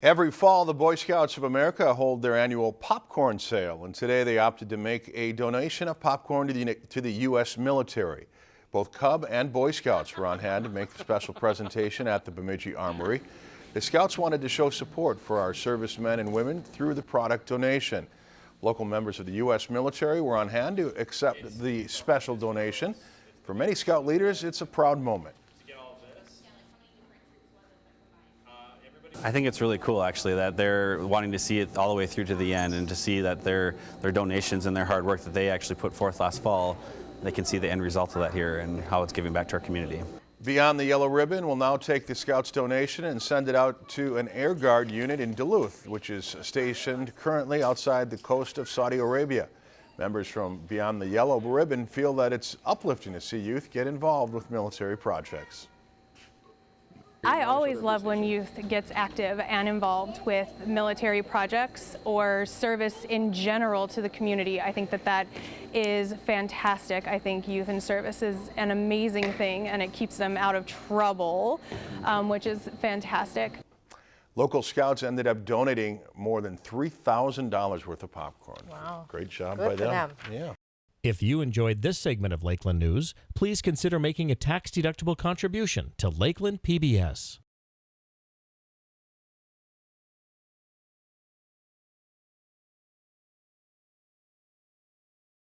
Every fall, the Boy Scouts of America hold their annual popcorn sale, and today they opted to make a donation of popcorn to the, to the U.S. military. Both Cub and Boy Scouts were on hand to make the special presentation at the Bemidji Armory. The Scouts wanted to show support for our servicemen and women through the product donation. Local members of the U.S. military were on hand to accept the special donation. For many Scout leaders, it's a proud moment. I think it's really cool actually that they're wanting to see it all the way through to the end and to see that their their donations and their hard work that they actually put forth last fall, they can see the end result of that here and how it's giving back to our community. Beyond the Yellow Ribbon will now take the Scouts donation and send it out to an Air Guard unit in Duluth, which is stationed currently outside the coast of Saudi Arabia. Members from Beyond the Yellow Ribbon feel that it's uplifting to see youth get involved with military projects. I always love when youth gets active and involved with military projects or service in general to the community. I think that that is fantastic. I think youth in service is an amazing thing and it keeps them out of trouble, um, which is fantastic. Local scouts ended up donating more than $3,000 worth of popcorn. Wow. Great job Good by them. them. Yeah. If you enjoyed this segment of Lakeland News, please consider making a tax-deductible contribution to Lakeland PBS.